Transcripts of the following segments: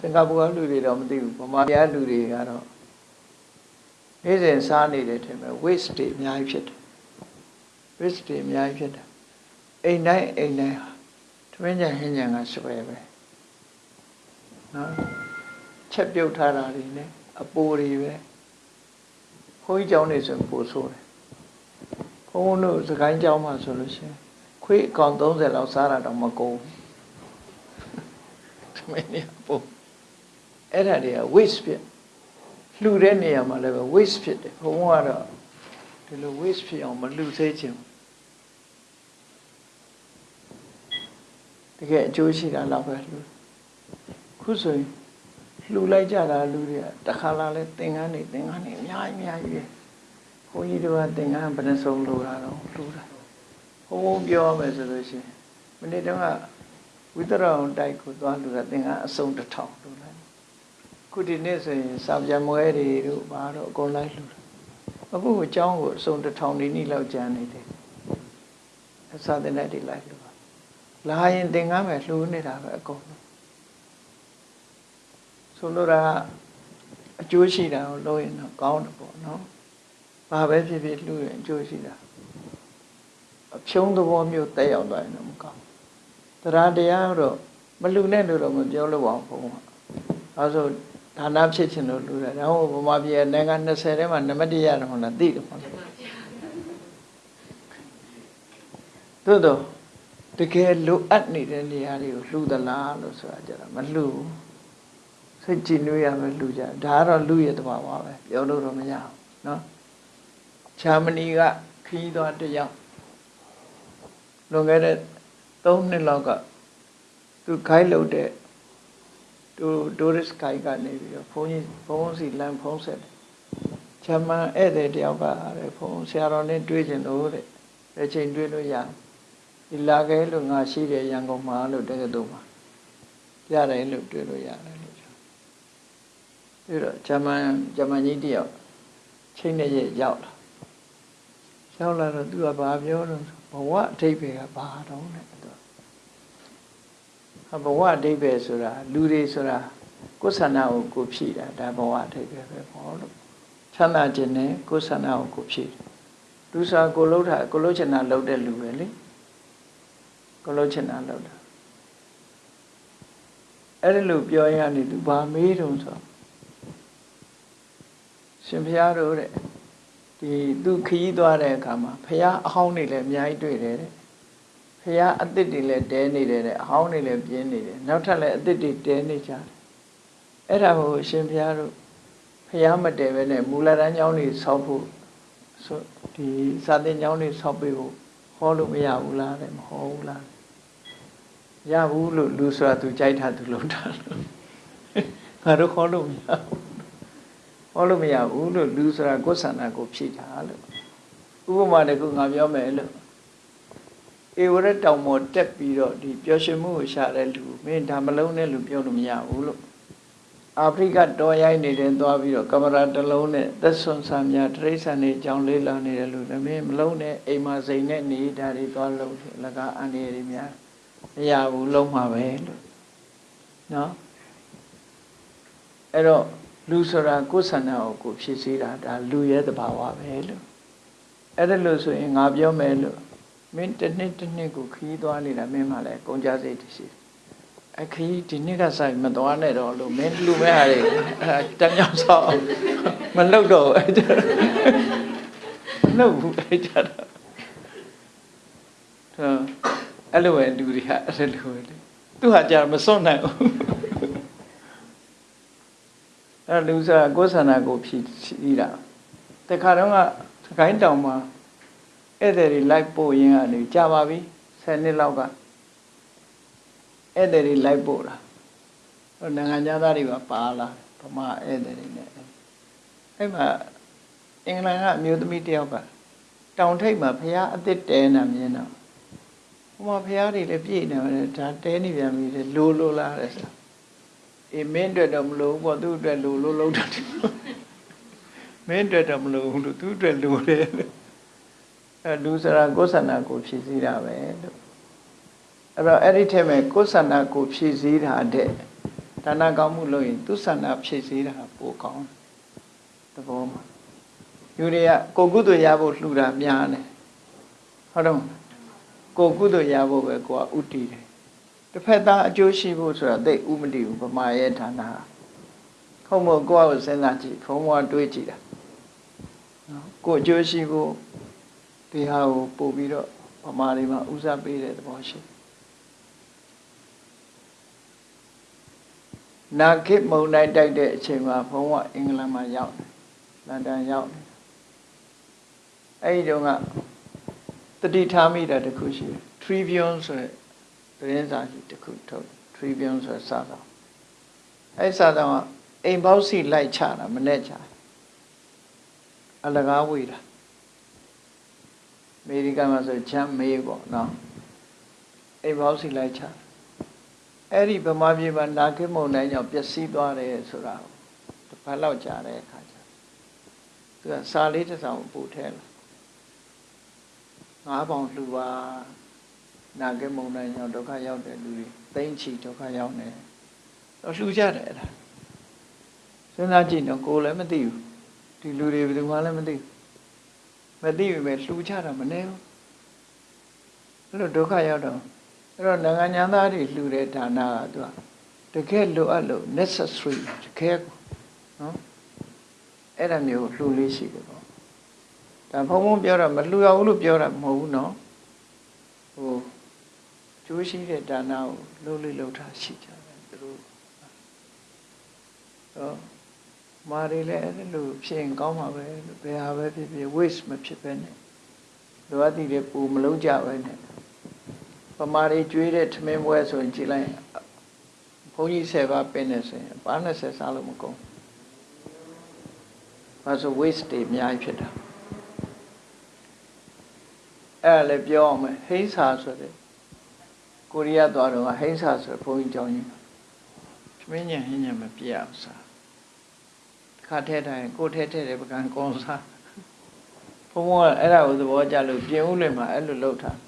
စင်ကာပူကလူတွေတော့မသိဘူးဗမာပြည်လူတွေကတော့နေ့စဉ်စားနေတယ်ထင်ပဲ waste တွေအများကြီးဖြစ်တယ် waste တွေအများကြီးဖြစ်တယ်အိမ်တိုင်းအိမ်တိုင်းသမင်းကြဟင်းကြံကစွဲပဲနော်ချက်ပြုတ်ထားတာတွေနဲ့အပိုတွေပဲခွေးကြောင်နေဆိုပိုဆိုးတယ်ဘုန်းဘုန်းတို့စကိုင်းကြောင်မှဆိုလို့ရှိရင်ခွေးအကောင်30လောက်စားတာတော့မကုန်ဘူးသမင်းရပို့ အဲ့ဒါတွေက waste ဖြစ်လှူတဲ့နေရာမှာလည်းပဲ waste ဖြစ်တယ်ဘုန်းဘုန်းကတော့ဒီလို waste ဖြစ်အောင်မလှူသေးချင်ဘူးတကယ်အကျိုးရှိတာတော့ပဲလှူခုဆိုရင်လှူလိုက်ကြတာလူတွေကတခါလာလဲသင်္ကန်းနေသင်္ကန်းနေအများကြီးအများကြီးပဲဘုန်းကြီးတို့ကသင်္ကန်းဘယ်နှစုံလှူတာတော့လှူတာဘုန်းဘုန်းပြောရမယ်ဆိုလို့ရှိရင်မနေ့တုန်းကဝိသရအောင်တိုက်ကိုသွားလှူတာသင်္ကန်းအစုံတစ်ထောင်လှူလိုက် ခုဒီနေ့ဆိုရင်စာပြန်ပွဲတွေတို့ဘာတို့အကုန်လိုက်လှူတာအခုအကြောင်းကိုအစုံတစ်ထောင်ဒီနေ့လောက်ကျန်နေတယ်အစာတင်တဲ့တွေလိုက်လှူတာလာရင်တင်ကားမယ်လှူနေတာပဲအကုန်ဆိုလိုတာအကျိုးရှိတာကိုလုပ်ရင်တော့ကောင်းတယ်ပေါ့နော်ဘာပဲဖြစ်ဖြစ်လှူရင်အကျိုးရှိတာအဖြုံးသဘောမျိုးတက်ရောက်သွားရင်တော့မကောင်းတရားတရားတော့မလှူနဲ့လို့တော့မပြောလို့ပါဘူးဘုံကအဲဆို ဒါနဖြစ်ခြင်းလို့လှူတယ်။ဒါဟိုဗမာပြည်နိုင်ငံ20ထဲမှာနံပါတ်1ရတယ်ဟုတ်လားသိတယ်ဟုတ်လား။သို့တော့တကယ်လိုအပ်နေတဲ့နေရာတွေကိုလှူသလားလို့ဆိုတာကြတာမလှူဘူး။စိတ်ကြည်နွေးရမယ်လူကြဒါကတော့လူရဲ့တဘာဝပဲပြောလို့တော့မရဘူးเนาะချာမဏီကခီးသွားတယောက်လွန်ခဲ့တဲ့3နှစ်လောက်ကသူခိုင်းလို့တဲ့ သူတိုရစ်ခိုင်းကနေပြီးတော့ဘုန်းကြီးဘုန်းစီလမ်းဖုံးဆက်တယ်ချာမန်ဧည့်သည်တယောက်ကတဲ့ဘုန်းဆရာတော်နဲ့တွေ့ကျင်လို့တဲ့အချိန်တွေ့လို့ရဒီလာခဲ့လို့ငါရှိတယ်ရန်ကုန်မှာလို့တကယ်တော့မှာရတယ်လို့တွေ့လို့ရတယ်ပြီးတော့ဂျမန်ဂျမန်ကြီးတယောက်ချိန်နဲ့ရဲ့ရောက်လာရောက်လာတော့သူကဘာပြောတော့ဘဝအဓိပ္ပာယ်ကဘာတော့လဲသူ ဘဝအဓိပ္ပာယ်ဆိုတာလူတွေဆိုတာကိုယ်ဆန္ဒကိုကိုဖြည့်တာဒါဘဝအဓိပ္ပာယ်ပဲပေါ့လို့ချမ်းသာခြင်းနဲ့ကိုယ်ဆန္ဒကိုကိုဖြည့်လူစားကိုလှုပ်တာကိုလှုပ်ချင်တာလှုပ်တဲ့လူပဲလေကိုလှုပ်ချင်တာလှုပ်တာအဲ့ဒီလိုပြောရရင်သူဘာမေးတုံဆိုရှင်ဘုရားတို့တဲ့ဒီသူခရီးသွားတဲ့အခါမှာဘုရားအဟောင်းတွေလည်းအများကြီးတွေ့တယ်တဲ့ ဘုရားအသစ်တွေလည်းတဲနေတယ်တဲ့အဟောင်းတွေလည်းပြင်းနေတယ်နောက်ထပ်လည်းအသစ်တွေတဲနေကြတယ်အဲ့ဒါကိုရှင်ဘုရားတို့ဘုရားမတဲပဲနဲ့မူလတန်းကျောင်းတွေဆောက်ဖို့ဆိုဒီစာသင်ကျောင်းတွေဆောက်ပေးဖို့ဟောလို့မရဘူးလားတဲ့မဟောဘူးလားရဘူးလို့လူဆိုတာသူကြိုက်တာသူလုပ်တာလို့ငါတို့ခေါ်လို့မရဘူးဟောလို့မရဘူးလို့လူဆိုတာကိုယ်ဆန္ဒကိုဖြည့်တာလို့ဥပမာတခုငါပြောမယ်လို့ ဧဝရတောင်ပေါ်တက်ပြီးတော့ဒီပျော်ရွှင်မှုကိုရှာတဲ့လူမင်းဒါမလုံးနဲ့လူပြောလို့မရဘူးလို့အာဖရိကတော်ရိုင်းနေတဲ့သွားပြီးတော့ကင်မရာတစ်လုံးနဲ့သက်ဆွန်ဆာများတရိษံနေကြောင်းလေးလာနေတဲ့လူလည်းမင်းမလုံးနဲ့အိမ်မှာစိန်နဲ့နေတာတွေသွားလို့လကအန်ရည်များမရဘူးလုံးမှာပဲလို့နော်အဲ့တော့လူဆိုတာကိုယ်ဆန္ဒကိုကိုဖြည့်ဆည်းတာဒါလူရဲ့သဘာဝပဲလို့အဲ့ဒါလို့ဆိုရင်ငါပြောမယ်လို့ မင်းတစ်နှစ်တစ်နှစ်ကိုခီးသွားနေတာမင်းမှလည်းကုန်ကြစိတ်တရှိအခီးဒီနှစ်ကဆိုင်မသွားနဲ့တော့လို့မင်းလူမဲ့ဟာတွေအဲတမ်းကြောင်ဆောက်မလုပ်တော့အဲ့ဒါမလုပ်ဘူးအဲ့ဒါတော့အဲ့လိုပဲလူတွေကအဲ့လိုပဲသူဟာကြာမစွန့်နိုင်ဘူးအဲ့လူစားကိုယ်ဆန္ဒကိုဖြည့်ဖြည့်တာတခါတော့ကသခိုင်းတောင်မှာ ဧည့်သည်တွေလိုက်ပို့ရင်းကနေကြာပါပြီ10နှစ်လောက်ကဧည့်သည်တွေလိုက်ပို့တာဟိုနိုင်ငံသားတွေပါပါလာဗမာဧည့်သည်တွေနဲ့အဲ့မှာအင်္ဂလန်ကအမျိုးသမီးတယောက်ကတောင်ထိပ်မှာဖះအစ်စ်တဲနေမြင်တော့ဟိုမှာဖះတွေလည်းပြည့်နေတယ်ဒါတဲနေပြန်ပြီလိုလိုလာတယ်ဆိုအေးမင်းအတွက်တော့မလိုဘူးပေါ့သူ့အတွက်လိုလို့လုံးတယ်မင်းအတွက်တော့မလိုဘူးလို့သူ့အတွက်လိုတယ် အဲလူစရာကိုယ်ဆန္ဒကိုဖြည့်စည်းတာပဲလို့အဲ့တော့အဲ့ဒီထဲမှာကိုယ်ဆန္ဒကိုဖြည့်စည်းတာတဲ့ဒါနကောင်းမှုလုပ်ရင်သူဆန္ဒဖြည့်စည်းတာပိုကောင်းတယ်သဘောမှာယူတွေကကိုကုသိုလ်ရဖို့လှူတာများတယ်ဟုတ်တော့ကိုကုသိုလ်ရဖို့ပဲကိုကဥတည်တယ်တစ်ဖက်သားအကျိုးရှိဖို့ဆိုတာသိဥမတည်ဘူးဗမာရဲ့ဌာနခုံမကိုယ့်ကိုစဉ်းစားကြည့်ခုံမကတွေးကြည့်တာနော်ကိုအကျိုးရှိဖို့ ဒီဟာကိုပို့ပြီးတော့ဗမာတွေမှာဥစားပေးတဲ့သဘောရှိနာခိမုံတိုင်းတိုက်တဲ့အချိန်မှာဘုံကအင်္ဂလန်မှာရောက်တယ်လန်ဒန်ရောက်တယ်အဲ့ဒီတော့ကတတိထားမိတာတခုရှိတယ် Tribune ဆိုတဲ့သတင်းစာကြီးတခုထုတ် Tribune ဆိုတဲ့စာဆောင်အဲ့စာဆောင်ကအိမ်ပေါက်စီလိုက်ချတာမနဲ့ချအလကားဝေးတာ အမေရိကန်မှာဆိုချမ်းမေးပေါ့နော်အိမ်ပေါက်စီလိုက်ချအဲ့ဒီဗမာပြည်မှာနာခိမုန်တိုင်းကြောင့်ပျက်စီးသွားတယ်ဆိုတာတစ်ပတ်လောက်ကြာတဲ့အခါကျသူကစာလေးတစ်စောင်ပို့ထဲလာငါးပေါင်လှူပါနာကိမုံတိုင်းရောက်ဒုက္ခရောက်တဲ့လူတွေသိမ့်ချီဒုက္ခရောက်နေတော့လှူကြတယ်အဲ့ဒါစဉ်းစားကြည့်တော့ကိုယ်လည်းမသိဘူးဒီလူတွေဘယ်သူမှလည်းမသိဘူး မသိဘူးပဲလှူကြတာမနေဘူးအဲ့လိုဒုက္ခရောက်တော့အဲ့တော့နိုင်ငံညာသားတွေလှူတဲ့ဌာနကသူကတကယ်လိုအပ်လို့ necessary တကယ်နော်အဲ့ဒါမျိုးလှူလေးရှိတယ်ပေါ့ဒါဘုံဘုံပြောတာမလှူရဘူးလို့ပြောတာမဟုတ်ဘူးနော်ဟိုကျိုးရှိတဲ့ဒါနကိုလှုပ်လေးလှုပ်ထားရှိကြတယ်သူတို့ဟော မာရီလည်းအဲ့လိုဖြစ်ရင်ကောင်းမှာပဲဘယ်ဟာပဲဖြစ်ဖြစ် waste မဖြစ်ပဲနဲ့လိုအပ်တဲ့ပူမလုံးကြပဲနဲ့ပမာရီကျွေးတဲ့ထမင်းပွဲဆိုရင်ကြည်လိုက်ဘုန်းကြီး10ပါးပင်းနေဆိုရင်ပါ20စားလို့မကုန်ဘာဆို waste တွေအများကြီးဖြစ်တာအဲ့ဒါလည်းပြောအောင်မယ်ဟိန်းစာဆိုတဲ့ကိုရီးယားသွားတော့ဟိန်းစာဆိုဘုန်းကြီးကြောင်းကြီးသမင်းညံဟင်းညံမပြအောင်စား ခါထဲတိုင်းကိုထဲထဲတဲ့ပကံကောင်းစားဘုံဘကအဲ့ဒါကိုသဘောကျလို့ပြင်ဦးလွင်မှာအဲ့လိုလုပ်ထား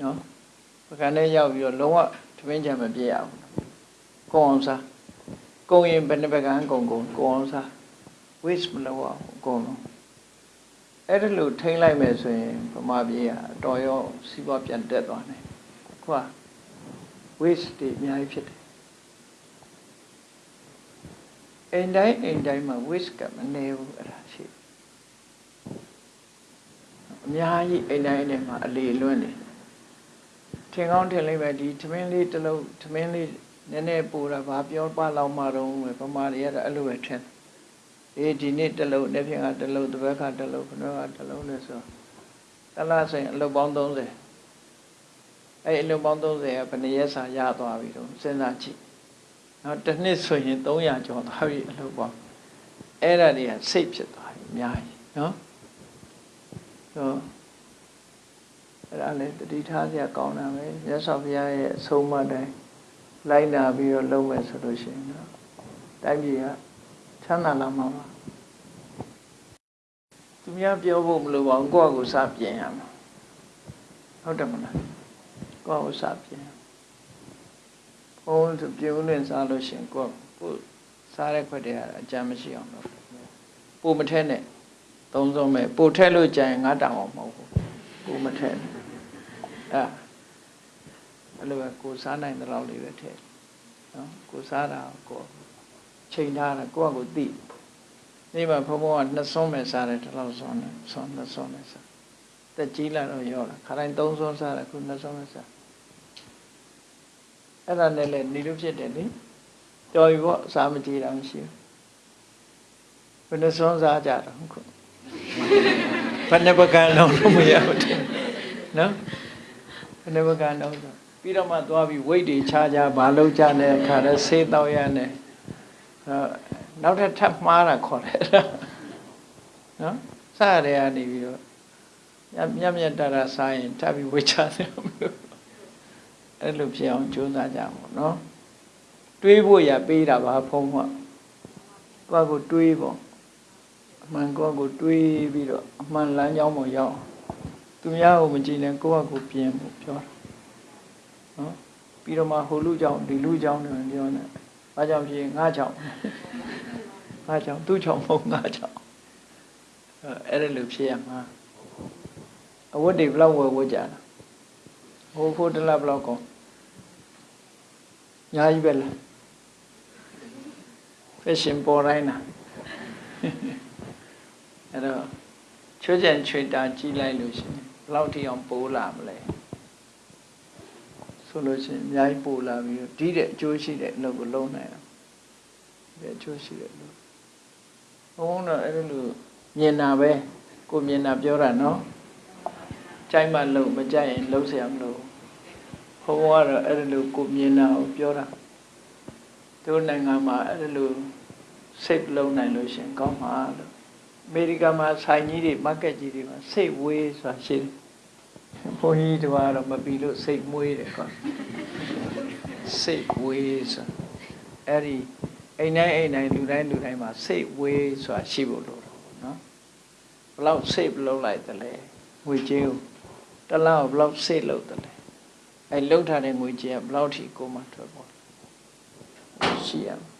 နော်ပကံထဲရောက်ပြီးတော့လုံးဝသမင်းညံမပြအောင်ကောင်းအောင်စားကုံရင်ဘယ်နှပကံကုံကုံကောင်းအောင်စား waste မလုပ်အောင်အကုန်လုံးအဲ့ဒါလို့ထိမ့်လိုက်မယ်ဆိုရင်ဗမာပြည်ကတော်ရောစီးပွားပြန်တက်သွားတယ်ခွာ waste တွေအများကြီးဖြစ်တယ် အိမ်တိုင်းအိမ်တိုင်းမှာ waste ကမနေဘူးအဲ့ဒါရှိအများကြီးအိမ်တိုင်းအိမ်တိုင်းမှာအလေလွန်းနေထင်ကောင်းထင်လိမ့်မယ်ဒီသမင်းလေးတစ်လုံးသမင်းလေးနည်းနည်းပူတာဘာပြောပါလောက်မှတော့ဗမာတွေကတော့အဲ့လိုပဲထင်တယ်အေးဒီနေ့တစ်လုံးတစ်ဖြင့်ကတစ်လုံးတစ်ဘက်ကတစ်လုံးခဏကတစ်လုံးလဲဆိုတလားဆိုရင်အလုပ်ပေါင်း30အဲ့အလုပ်ပေါင်း30ကဘယ်နှရက်စာရသွားပြီတော့စဉ်းစားကြည့် နော်တစ်နှစ်ဆိုရင်300ကျော်သွားပြီအလုပ်ပေါင်းအဲ့ဒါတွေကစိတ်ဖြစ်သွားပြီအများကြီးနော်ဆိုအဲ့ဒါလည်းတတိထားစရာကောင်းတာပဲမြတ်စွာဘုရားရဲ့အဆုံးအမတိုင်းလိုက်နာပြီးတော့လုပ်မယ်ဆိုလို့ရှိရင်တော့တိုင်းပြည်ကချမ်းသာလာမှာပါသူများပြောဖို့မလိုပါဘူးကိုယ့်အကိုစပြင်ရမှာဟုတ်တယ်မလားကိုယ့်အကိုစပြင် ဘုံသူပြုံးလင့်စားလို့ရှင်ကိုယ့်ကိုစားတဲ့ခွက်တွေကအကြမ်းမရှိအောင်လုပ်ပို့မထဲနဲ့သုံးစုံမဲ့ပို့ထဲလို့ကြရင်ငါတောင်အောင်မဟုတ်ဘူးပို့မထဲနဲ့အဲအဲ့လိုပဲကိုစားနိုင်တဲ့လောက်လေးပဲထဲနော်ကိုစားတာကိုချိန်ထားတာကိုယ့်အကိုသိနေမှာဘုံဘုံကနှစ်ဆုံးပဲစားတယ်ဒီလောက်ဆုံးတယ်ဆုံးနှစ်ဆုံးပဲစားတက်ကြီးလာတော့ရောလာခါတိုင်းသုံးဆုံးစားတယ်ခုနှစ်ဆုံးပဲစား အဲ့ဒါနဲ့လည်းနေလို့ဖြစ်တယ်လေတော်ပြီပေါ့စားမကြည့်တာမရှိဘူးဘယ်နှဆုံးစားကြတော့ခုဘယ်နှပကံလုံးလို့မရဘူးတဲ့နော်ဘယ်နှပကံလုံးဆိုပြီးတော့မှသွားပြီးဝိတ်တွေခြားကြဘာလို့ကြတဲ့အခါလဲဆေးတော့ရနဲ့နောက်ထပ်ထပ်မှားတာခေါ်တယ်နော်စရတဲ့ကနေပြီးတော့မြတ်မြတ်တရစားရင်ထပ်ပြီးဝေချတယ်မလို့ အဲ့လိုဖြစ်အောင်ကြိုးစားကြပါနော်တွေးဖို့ရပေးတာပါဖုံးမှာကိုယ့်ကိုတွေးပေါ့အမှန်ကိုယ့်ကိုတွေးပြီးတော့အမှန်လမ်းကြောင်းပေါ်ရောက်သူများကိုမကြည့်နဲ့ကိုယ့်ကိုပြင်ဖို့ပြောတာနော်ပြီးတော့မှဟိုလူကြောင့်ဒီလူကြောင့်တယ်ပြောနေဘာကြောင့်ဖြစ်ငါကြောင့်ငါကြောင့်သူ့ကြောင့်မဟုတ်ငါကြောင့်အဲ့ဒါလိုဖြစ်ရမှာအဝတ်တွေဘလောက်ဝယ်ဝတ်ကြတာ ဟိုဖိုးတလဘလောက်ကောညာကြီးပဲလား fashion ပေါ်တိုင်းလားအဲ့တော့ချွတ်ကြံချွေတာကြီးလိုက်လို့ရှိရင်ဘလောက်ထိအောင်ပိုးလာမလဲဆိုလို့ရှိရင်အများကြီးပိုးလာပြီးတော့ဒီတဲ့အကျိုးရှိတဲ့အလုပ်ကိုလုပ်နိုင်အောင်ဒီအကျိုးရှိတဲ့အလုပ်ဘုန်းတော့အဲ့လိုမြင်တာပဲကိုမြင်တာပြောတာနော်ကြိုက်မှလုပ်မကြိုက်ရင်လုပ်เสียမလို့ ဘုန်းကတော့အဲ့လိုကိုမြင်တာကိုပြောတာတို့နိုင်ငံမှာအဲ့လိုစိတ်လုံးနိုင်လို့ရှရင်ကောင်းပါလို့အမေရိကန်မှာဆိုင်ကြီးတွေ market ကြီးတွေမှာစိတ်ဝေးဆိုတာရှိတယ်ဘုန်းကြီးတို့ကတော့မပြီးလို့စိတ်မွေးတယ်ကွာစိတ်ဝေးဆိုအဲ့ဒီအိမ်တိုင်းအိမ်တိုင်းလူတိုင်းလူတိုင်းမှာစိတ်ဝေးဆိုတာရှိဖို့လိုတော့နော်ဘလောက်စိတ်လုံးလိုက်တယ်လဲငွေကြေးကိုတစ်လားဘလောက်စိတ်လုံးတယ်လဲ အဲ့လှုပ်ထားတဲ့ငွေကြေးကဘလောက်ထိကိုမှထွက်ပေါ်ရှိရမယ်